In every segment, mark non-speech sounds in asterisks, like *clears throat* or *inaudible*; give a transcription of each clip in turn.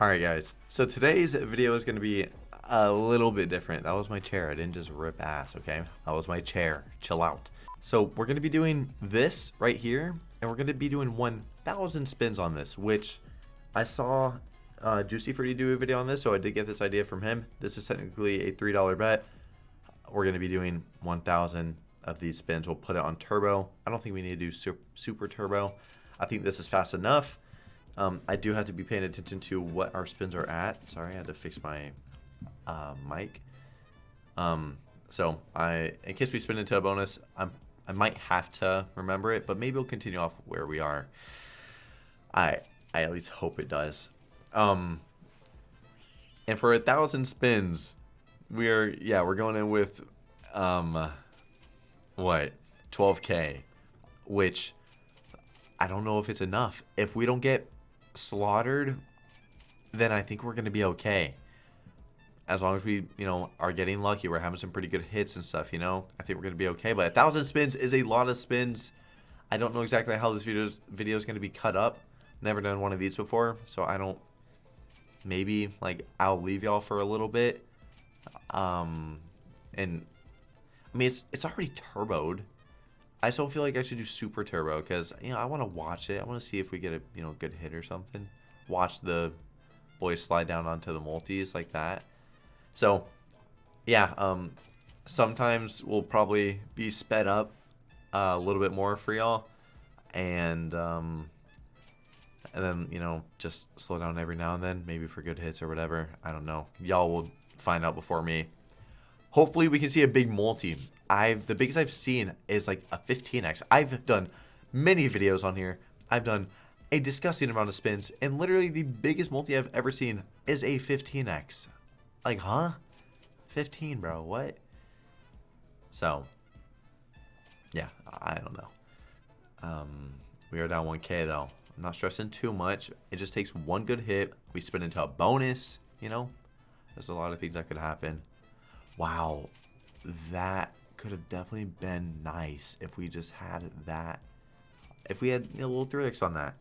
Alright guys, so today's video is going to be a little bit different. That was my chair, I didn't just rip ass, okay? That was my chair, chill out. So we're going to be doing this right here, and we're going to be doing 1,000 spins on this, which I saw uh, Juicy Fruity do a video on this, so I did get this idea from him. This is technically a $3 bet. We're going to be doing 1,000 of these spins. We'll put it on turbo. I don't think we need to do super, super turbo. I think this is fast enough. Um, I do have to be paying attention to what our spins are at. Sorry, I had to fix my uh, mic. Um, so I, in case we spin into a bonus, I'm, I might have to remember it, but maybe we'll continue off where we are. I, I at least hope it does. Um, and for a thousand spins, we are, yeah, we're going in with, um, what, 12k, which I don't know if it's enough. If we don't get slaughtered, then I think we're going to be okay. As long as we, you know, are getting lucky, we're having some pretty good hits and stuff, you know, I think we're going to be okay. But a thousand spins is a lot of spins. I don't know exactly how this video video is going to be cut up. Never done one of these before, so I don't. Maybe like I'll leave y'all for a little bit. Um, and I mean it's it's already turboed. I still feel like I should do super turbo because you know I want to watch it. I want to see if we get a you know good hit or something. Watch the boys slide down onto the multis like that. So yeah, um, sometimes we'll probably be sped up uh, a little bit more for y'all, and um, and then you know just slow down every now and then, maybe for good hits or whatever. I don't know. Y'all will find out before me. Hopefully we can see a big multi. I've the biggest I've seen is like a 15x. I've done many videos on here. I've done a disgusting amount of spins, and literally the biggest multi I've ever seen is a 15x. Like, huh? 15, bro. What? So, yeah, I don't know. Um, we are down 1k though. I'm not stressing too much. It just takes one good hit. We spin into a bonus, you know? There's a lot of things that could happen. Wow, that could have definitely been nice if we just had that. If we had a little 3x on that.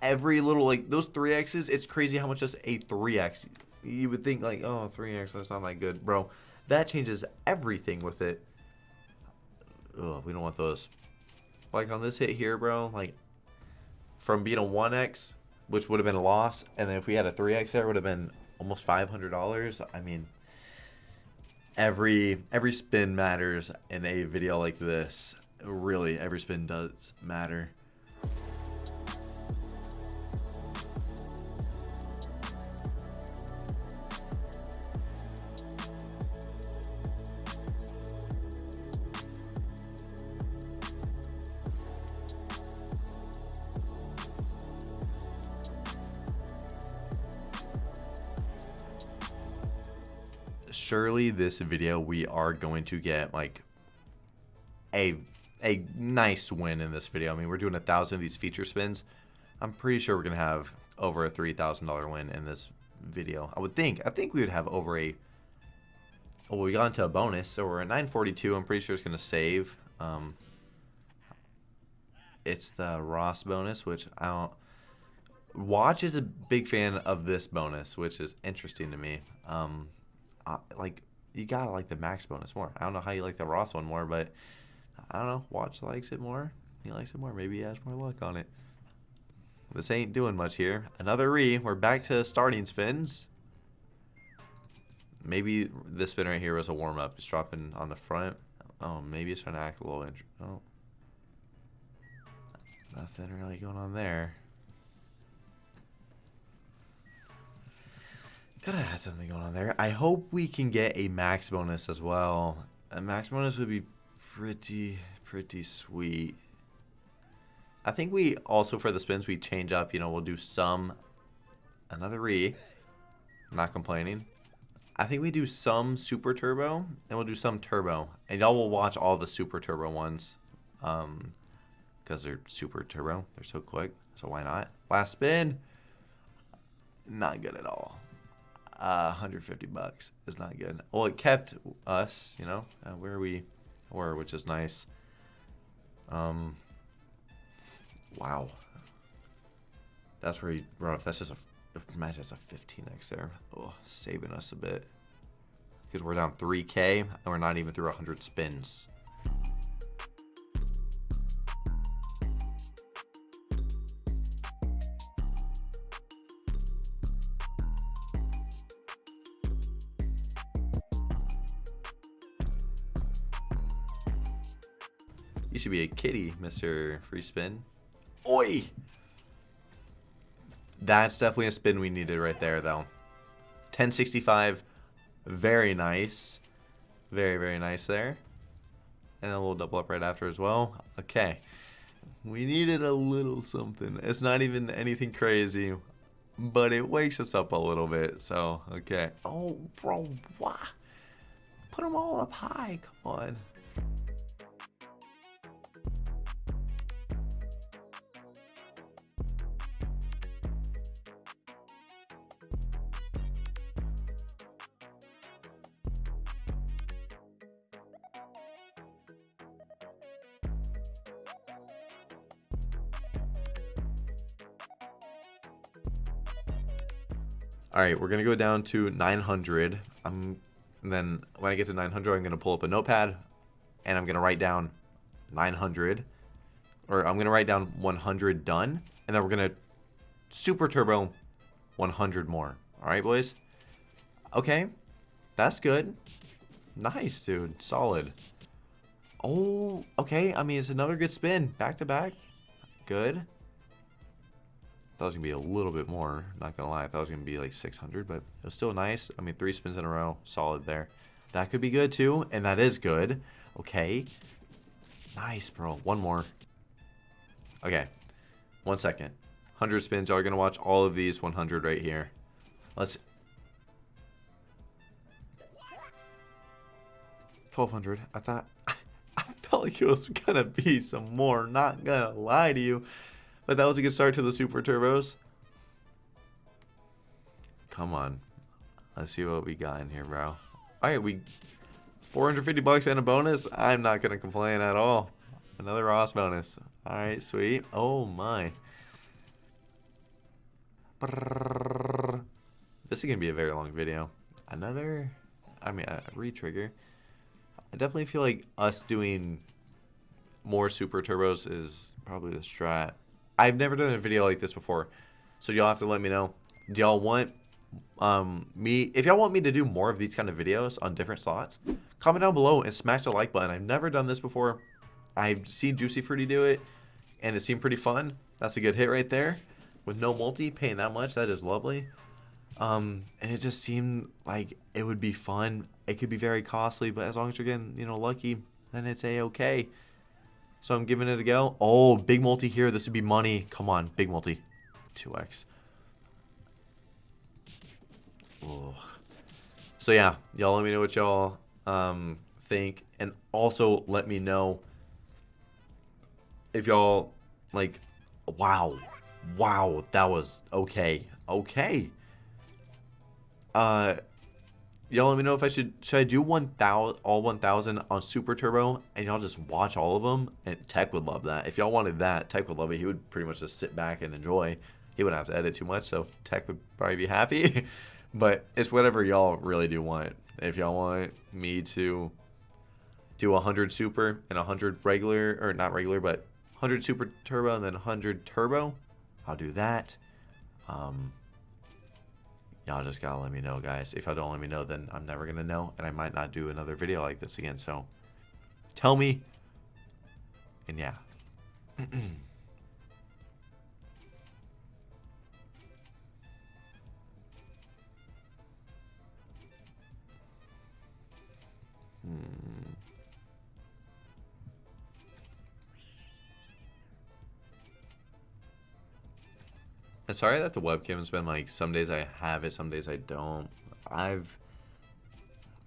Every little, like, those 3x's, it's crazy how much just a 3x. You would think, like, oh, 3x, that's not that good. Bro, that changes everything with it. Ugh, we don't want those. Like, on this hit here, bro, like, from being a 1x, which would have been a loss, and then if we had a 3x there, it would have been almost $500. I mean, every every spin matters in a video like this. Really, every spin does matter. Surely this video we are going to get like a a nice win in this video. I mean, we're doing a thousand of these feature spins. I'm pretty sure we're gonna have over a three thousand dollar win in this video. I would think. I think we would have over a. Well, we got into a bonus, so we're at 942. I'm pretty sure it's gonna save. Um, it's the Ross bonus, which I don't. Watch is a big fan of this bonus, which is interesting to me. Um, uh, like you gotta like the max bonus more. I don't know how you like the Ross one more, but I don't know. Watch likes it more. He likes it more. Maybe he has more luck on it. This ain't doing much here. Another re. We're back to starting spins. Maybe this spin right here was a warm up. It's dropping on the front. Oh, maybe it's trying to act a little. Oh, nothing really going on there. Gotta have something going on there. I hope we can get a max bonus as well. A max bonus would be pretty, pretty sweet. I think we also, for the spins, we change up. You know, we'll do some, another re. Not complaining. I think we do some super turbo, and we'll do some turbo. And y'all will watch all the super turbo ones. Um, because they're super turbo. They're so quick. So why not? Last spin. Not good at all uh, 150 bucks is not good. Well, it kept us, you know, uh, where we were, which is nice. Um, wow. That's where he rough. That's just a Imagine it's a 15x there. Oh, saving us a bit. Because we're down 3k and we're not even through 100 spins. Kitty, Mr. Free Spin. Oi! That's definitely a spin we needed right there, though. 1065, very nice. Very, very nice there. And a little double up right after as well. Okay. We needed a little something. It's not even anything crazy, but it wakes us up a little bit. So, okay. Oh, bro, why? Put them all up high. Come on. All right, we're gonna go down to 900. I'm, and then when I get to 900, I'm gonna pull up a notepad, and I'm gonna write down 900, or I'm gonna write down 100 done, and then we're gonna super turbo 100 more. All right, boys. Okay, that's good. Nice, dude. Solid. Oh, okay. I mean, it's another good spin, back to back. Good. It was gonna be a little bit more. Not gonna lie, I thought it was gonna be like 600, but it was still nice. I mean, three spins in a row, solid there. That could be good too, and that is good. Okay, nice, bro. One more. Okay, one second. 100 spins. Y'all are gonna watch all of these 100 right here. Let's. 1200. I thought. *laughs* I felt like it was gonna be some more. Not gonna lie to you. But that was a good start to the Super Turbos. Come on. Let's see what we got in here, bro. Alright, we... 450 bucks and a bonus. I'm not going to complain at all. Another Ross bonus. Alright, sweet. Oh, my. This is going to be a very long video. Another... I mean, a re-trigger. I definitely feel like us doing more Super Turbos is probably the strat. I've never done a video like this before, so y'all have to let me know. Do y'all want um, me? If y'all want me to do more of these kind of videos on different slots, comment down below and smash the like button. I've never done this before. I've seen Juicy Fruity do it, and it seemed pretty fun. That's a good hit right there. With no multi, paying that much, that is lovely. Um, and it just seemed like it would be fun. It could be very costly, but as long as you're getting, you know, lucky, then it's a-okay. So I'm giving it a go. Oh, big multi here. This would be money. Come on, big multi. 2x. Ugh. So yeah, y'all let me know what y'all um, think. And also let me know if y'all, like, wow. Wow, that was okay. Okay. Uh, y'all let me know if I should should I do 1000 all 1000 on super turbo and y'all just watch all of them and tech would love that. If y'all wanted that tech would love it. He would pretty much just sit back and enjoy. He wouldn't have to edit too much so tech would probably be happy. *laughs* But it's whatever y'all really do want. If y'all want me to do 100 super and 100 regular or not regular but 100 super turbo and then 100 turbo I'll do that. Um y'all just gotta let me know guys. If y'all don't let me know then i'm never gonna know and i might not do another video like this again so tell me and yeah *clears throat* I'm sorry that the webcam's been like some days I have it, some days I don't. I've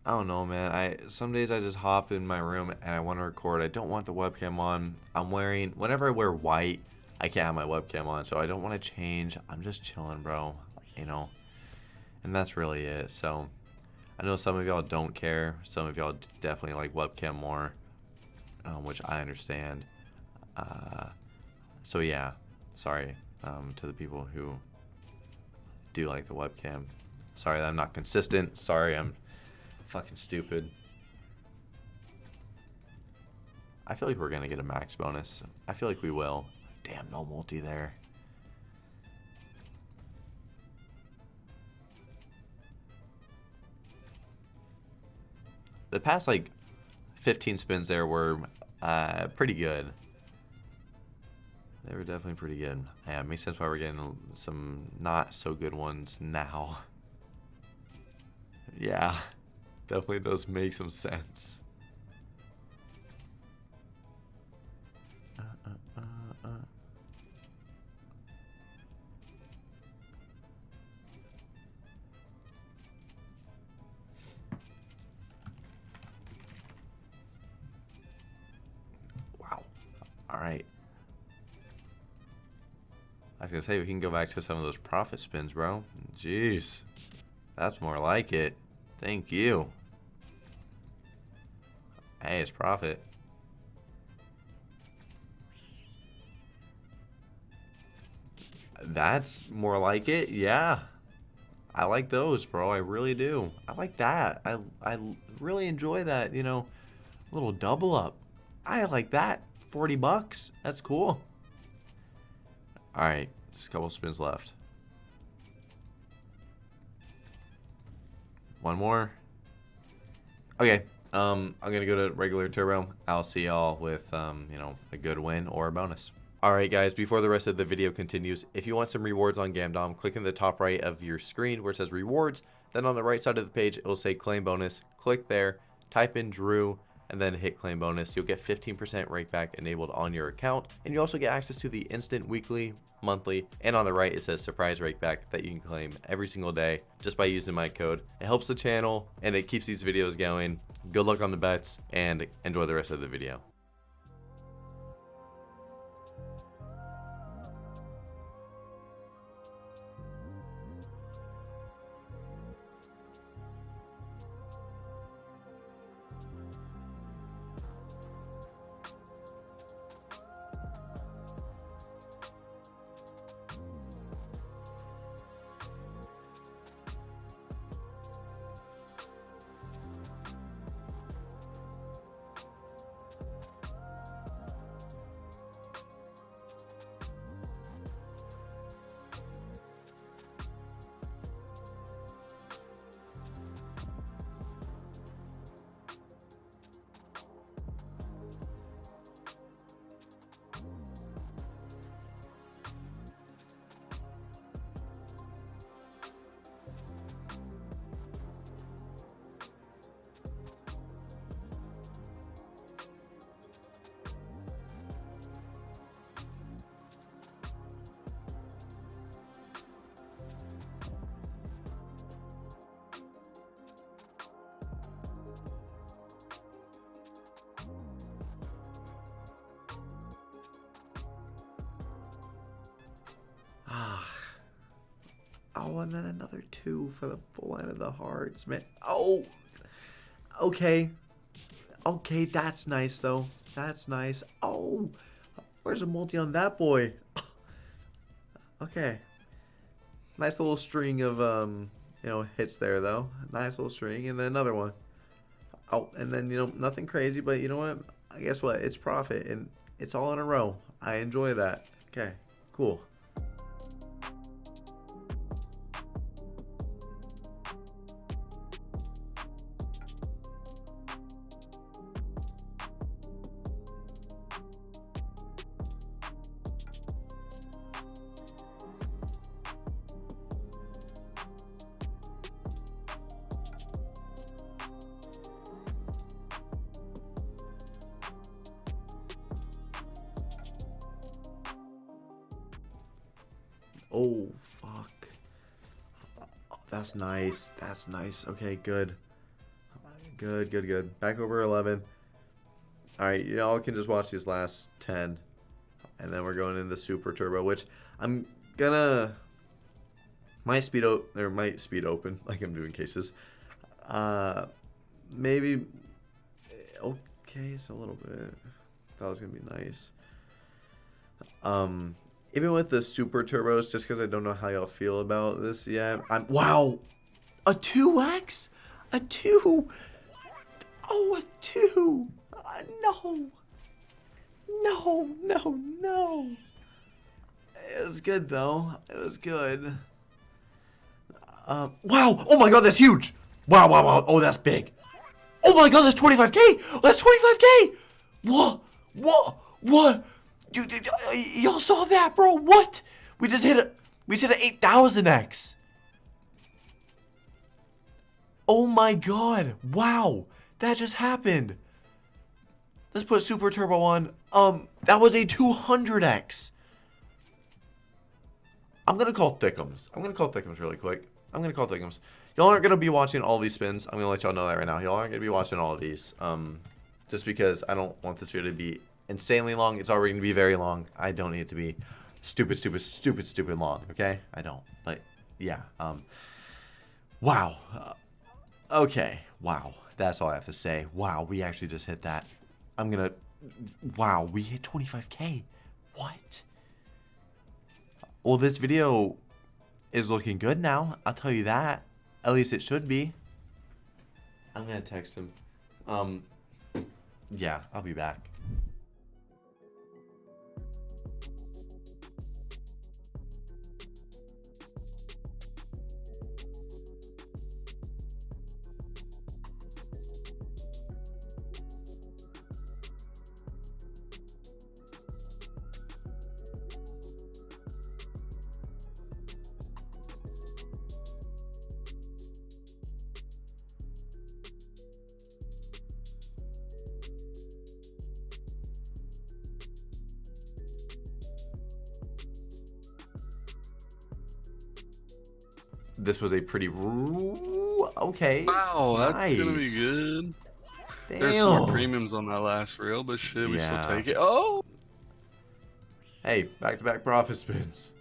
I don't know, man. I some days I just hop in my room and I want to record. I don't want the webcam on. I'm wearing whenever I wear white, I can't have my webcam on, so I don't want to change. I'm just chilling, bro. You know, and that's really it. So I know some of y'all don't care. Some of y'all definitely like webcam more, um, which I understand. Uh, so yeah, sorry um, to the people who do like the webcam. Sorry that I'm not consistent. Sorry I'm fucking stupid. I feel like we're going to get a max bonus. I feel like we will. Damn, no multi there. The past, like, 15 spins there were uh, pretty good. They were definitely pretty good. Yeah, it makes sense why we're getting some not so good ones now. *laughs* Yeah, definitely does make some sense. wow. All right. I was gonna say we can go back to some of those profit spins, bro. Jeez. That's more like it. Thank you. Hey, it's profit. That's more like it. Yeah. I like those, bro. I really do. I like that. I, I really enjoy that, you know, little double up. I like that. 40 bucks. That's cool. All right. Just a couple spins left. One more. Okay. Um, I'm going to go to regular turbo. I'll see y'all with, um, you know, a good win or a bonus. Alright guys, before the rest of the video continues, if you want some rewards on Gamdom, click in the top right of your screen where it says rewards, then on the right side of the page it will say claim bonus, click there, type in Drew, and then hit claim bonus. You'll get 15% rakeback enabled on your account, and you also get access to the instant weekly, monthly, and on the right it says surprise rakeback that you can claim every single day just by using my code. It helps the channel, and it keeps these videos going. Good luck on the bets, and enjoy the rest of the video. Oh, and then another two for the full end of the hearts, man. Oh, okay. Okay, that's nice, though. That's nice. Oh, where's a multi on that boy? *laughs* okay. Nice little string of, um, you know, hits there, though. Nice little string, and then another one. Oh, and then, you know, nothing crazy, but you know what? I guess what? It's profit, and it's all in a row. I enjoy that. Okay, cool. Oh, fuck. That's nice. That's nice. Okay, good. Good, good, good. Back over 11. Alright, y'all can just watch these last 10. And then we're going into Super Turbo, which I'm gonna... Might speed open, or might speed open, *laughs* like I'm doing cases. Uh, maybe... Okay, it's a little bit... That was gonna be nice. Um, even with the super turbos, just because I don't know how y'all feel about this yet. I'm wow, a two X, a two. Oh, a two. Uh, no, no, no, no. It was good though. It was good. Uh, wow! Oh my god, that's huge! Wow, wow, wow. Oh, that's big. Oh my god, that's 25k! That's 25k! What? What? What? Dude, y'all saw that, bro? What? We just hit a we just hit an 8000x. Oh my god. Wow. That just happened. Let's put super turbo on. Um, that was a 200x. I'm gonna call Thickums. I'm gonna call Thickums really quick. I'm gonna call Thickums. Y'all aren't gonna be watching all these spins. I'm gonna let y'all know that right now. Y'all aren't gonna be watching all of these. Um, just because I don't want this video to be insanely long. It's already gonna be very long. I don't need it to be stupid, stupid, stupid, stupid long. Okay, I don't. But yeah. Um. Wow. Uh, okay. Wow. That's all I have to say. Wow. We actually just hit that. I'm gonna. Wow. We hit 25k. What? Well, this video is looking good now. I'll tell you that. At least it should be. I'm gonna text him. Um. Yeah. I'll be back. Was a pretty okay. Wow, that's nice. gonna be good. Damn. There's some more premiums on that last reel, but shit, we yeah. still take it? Oh. Hey, back-to-back -back profit spins.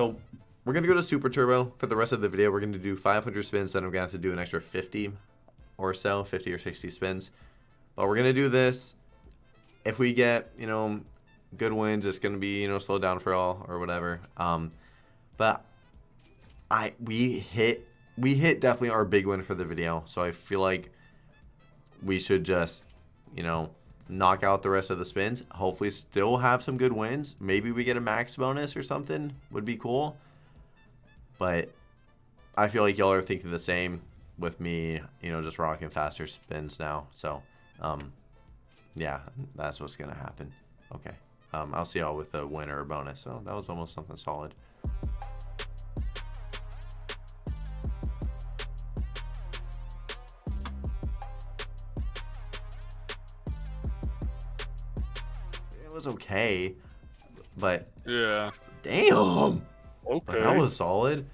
So we're going to go to Super Turbo for the rest of the video. We're going to do 500 spins, then I'm going to have to do an extra 50 or so, 50 or 60 spins. But we're going to do this. If we get, you know, good wins, it's going to be, you know, slow down for all or whatever. Um, but I we hit we hit definitely our big win for the video. So I feel like we should just, you know, knock out the rest of the spins. Hopefully still have some good wins. Maybe we get a max bonus or something. Would be cool. But I feel like y'all are thinking the same with me, you know, just rocking faster spins now. So, um, yeah, that's what's going to happen. Okay. Um, I'll see y'all with a win or a bonus. So that was almost something solid. Was okay, but yeah. Damn. Okay. But that was solid.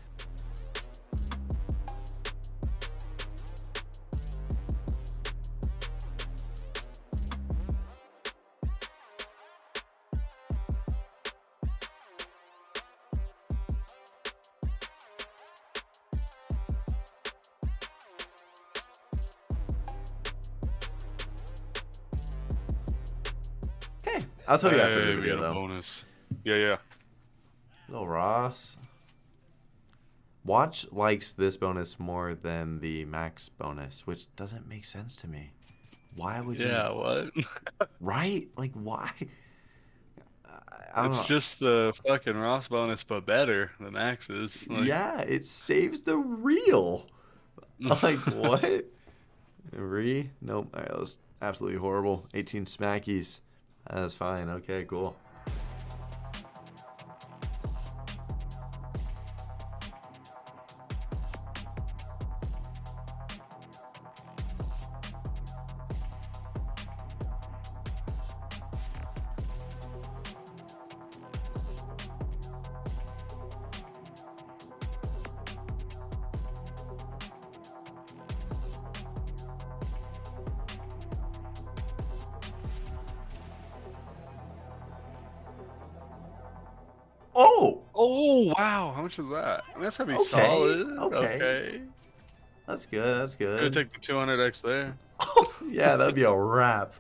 I'll tell you after the video, though. Bonus. Yeah, yeah. Little Ross. Watch likes this bonus more than the max bonus, which doesn't make sense to me. Why would you? Yeah, what? *laughs* right? Like, why? It's know. just the fucking Ross bonus, but better. than Max's. Like... Yeah, it saves the real. *laughs* like what? Re? Nope. that was absolutely horrible. 18 smackies. That's fine. Okay, cool. Much is that? That's gonna be Okay, solid. okay. Okay. That's good, that's Gonna take the 200x there. *laughs* yeah, that'd be a wrap.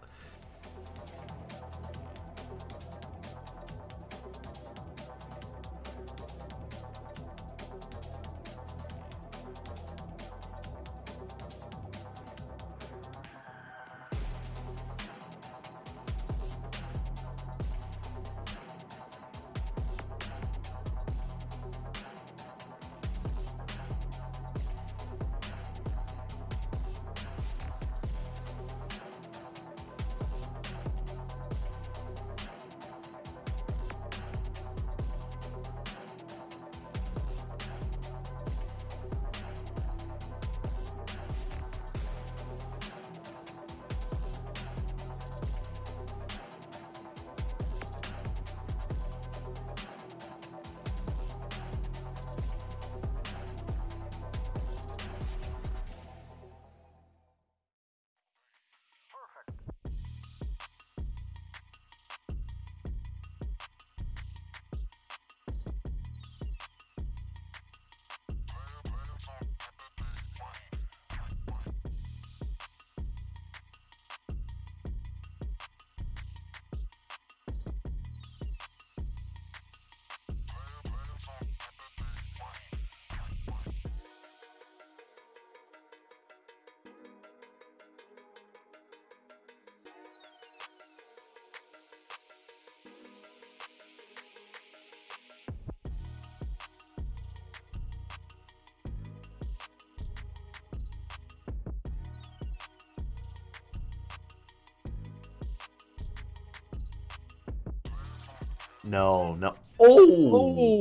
No, no. Oh!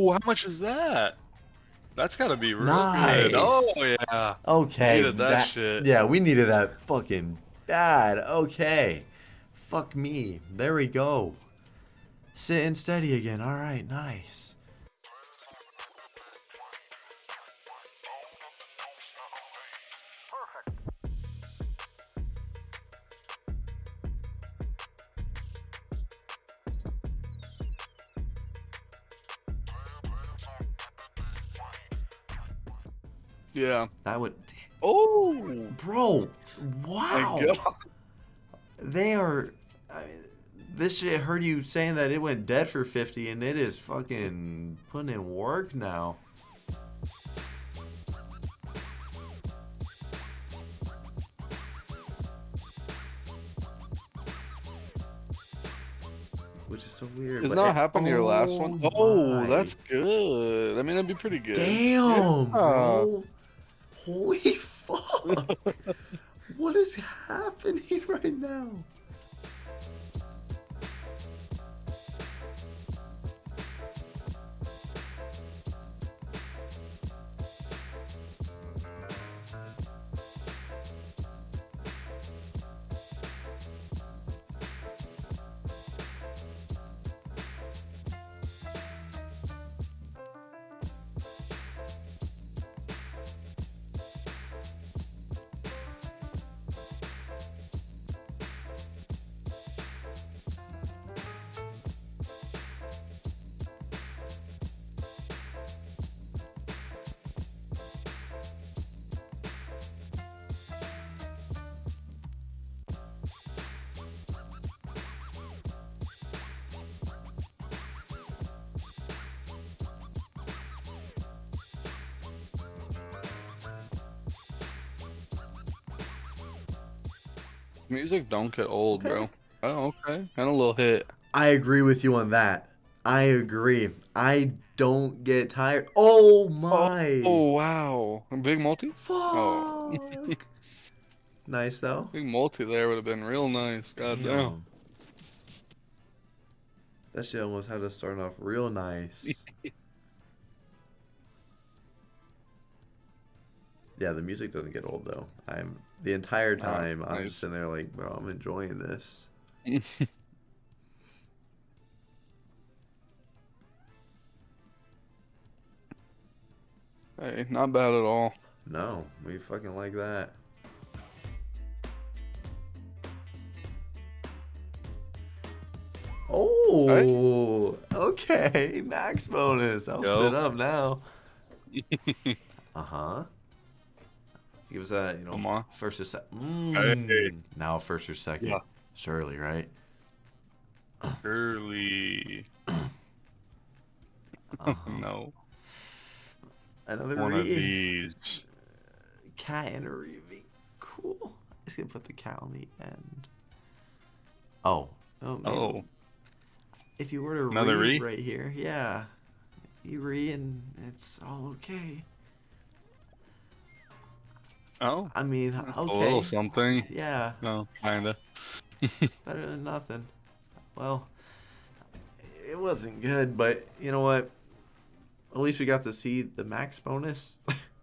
Oh, how much is that? That's gotta be real Nice. good. Oh yeah. Okay. Needed that shit. Yeah, we needed that fucking bad. Okay. Fuck me. There we go. Sitting steady again. All right, nice. Yeah. That would. Oh. Bro, My wow. God. They are. I mean, this shit heard you saying that it went dead for 50 and it is fucking putting in work now. Which is so weird. It's not it- happened to your last one. Oh Oh, my. that's good. I mean, that'd be pretty good. Damn, Yeah. bro. Holy *laughs* fuck. what is happening right now? Music don't get old, Okay. bro. Oh, okay. And a little hit. I agree with you on that. I agree. I don't get tired. Oh my. Oh wow. A big multi? Fuck. Oh. *laughs* nice though. Big multi there would have been real nice. God damn. Damn. That shit almost had us starting off real nice. Yeah, the music doesn't get old though. I'm the entire Ah, time I'm nice. just sitting there like, bro, I'm enjoying this. *laughs* Hey, not bad at all. No, we fucking like that. Oh, right? okay. Max bonus. I'll Yo. sit up now. *laughs* uh huh. Give us a, you know, first or second. Mm, hey. Now first or second. Yeah. Surely, right? Surely. uh-huh. *laughs* no. Another one of these. Cat and a Reaving. Cool. Just gonna put the cat on the end. Oh. Oh. oh. If you were to Another read re? right here, yeah, you re and it's all okay. Oh. I mean, okay. A little something. Yeah. No, kinda. *laughs* Better than nothing. Well, it wasn't good, but you know what? At least we got to see the max bonus. *laughs*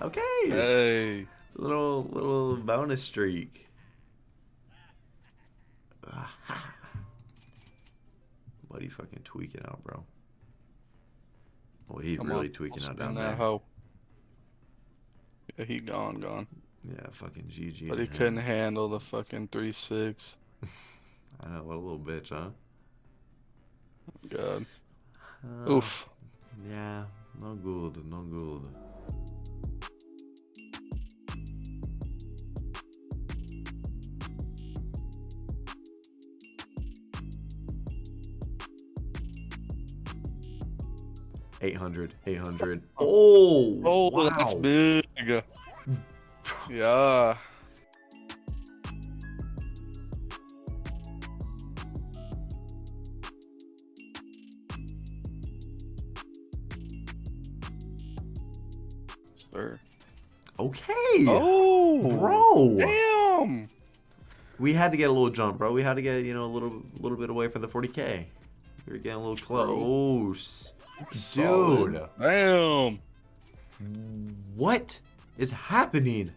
Okay. Hey. Little little bonus streak. What are you fucking tweaking out, bro? Oh, he Come really on. tweaking out down there. Hoe. Yeah, he gone, gone. Yeah, fucking GG. But he couldn't handle the fucking three six. *laughs* I know, what a little bitch, huh? God. Uh, Oof. Yeah, no good, no good. 800, 800. Oh, oh, oh wow. that's big. *sighs* yeah. Sir. Okay. Oh, bro. Damn. We had to get a little jump, bro. We had to get you know a little little bit away from the 40k. We were getting a little close. Dude. Damn. What is happening?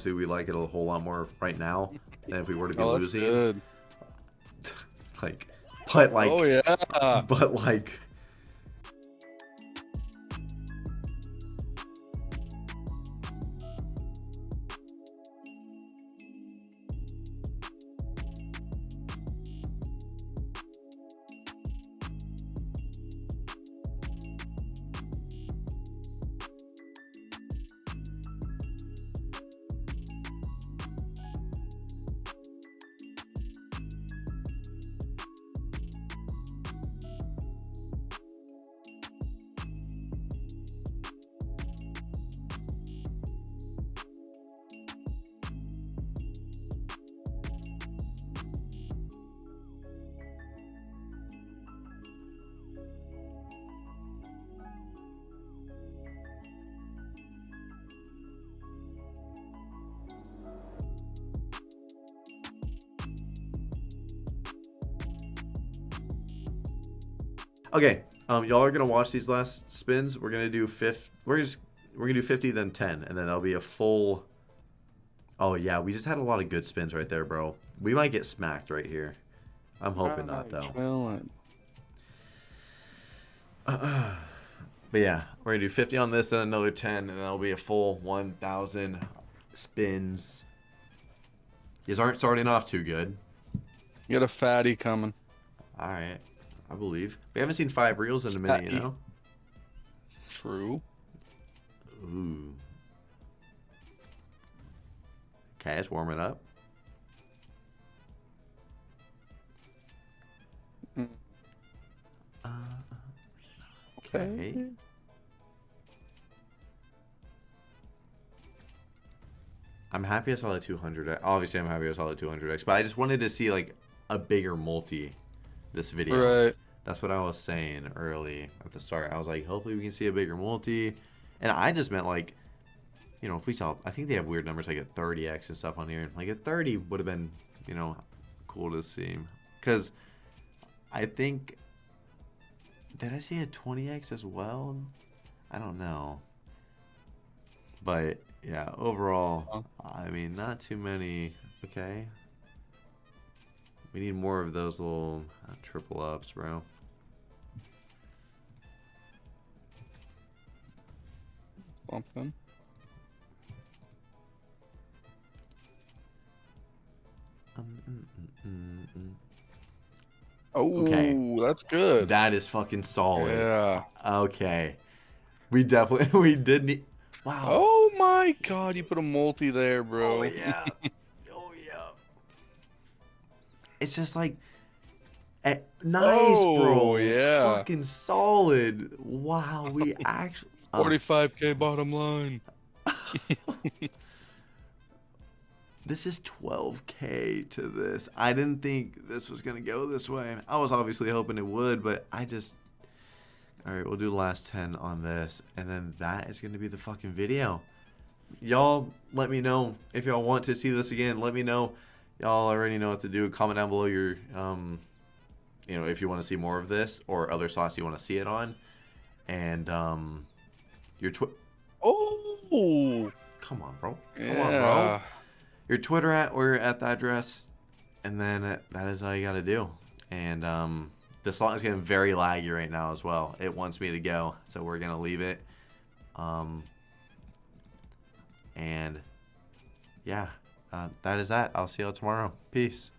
Obviously we like it a whole lot more right now than if we were to be oh, losing. *laughs* like, but like, oh yeah, but like Okay, um, y'all are gonna watch these last spins. We're gonna do fifth. We're just we're gonna do fifty, then ten, and then that'll be a full. Oh yeah, we just had a lot of good spins right there, bro. We might get smacked right here. I'm hoping not though. Uh, *clears throat* but yeah, we're gonna do 50 on this, then another 10, and that'll be a full 1,000 spins. These aren't starting off too good. You got a fatty coming. All right. I believe. We haven't seen five reels in a minute, you know? True. Ooh. Cash warming up. Mm. Uh, okay. okay. I'm happy I saw the 200. Obviously, I'm happy I saw the 200x, but I just wanted to see like a bigger multi this video. Right. That's what I was saying early at the start. I was like, hopefully we can see a bigger multi. And I just meant like, you know, if we saw, I think they have weird numbers like a 30x and stuff on here. Like a 30 would have been, you know, cool to see. Because I think, did I see a 20x as well? I don't know. But yeah, overall, I mean, not too many. Okay. We need more of those little uh, triple ups, bro. Something. Um, mm, mm, mm, oh, okay. that's good. That is fucking solid. Yeah. Okay. We definitely *laughs* we did need. Wow. Oh my god, you put a multi there, bro. Oh yeah. *laughs* It's just like eh, nice, oh, bro. Yeah. Fucking solid. Wow, we *laughs* actually 45k bottom line. *laughs* this is 12k to this. I didn't think this was gonna go this way. I was obviously hoping it would, but I just. All right, we'll do the last 10 on this, and then that is gonna be the fucking video. Y'all, let me know if y'all want to see this again. Let me know. Y'all already know what to do. Comment down below your, um, you know, if you want to see more of this or other sauce you want to see it on, and um, your Twitter. Oh, come on, bro. Come yeah. on, bro. Your Twitter at or at the address, and then that is all you got to do. And um, the slot is getting very laggy right now as well. It wants me to go, so we're gonna leave it. Um, and yeah, uh, that is that. I'll see you all tomorrow. Peace.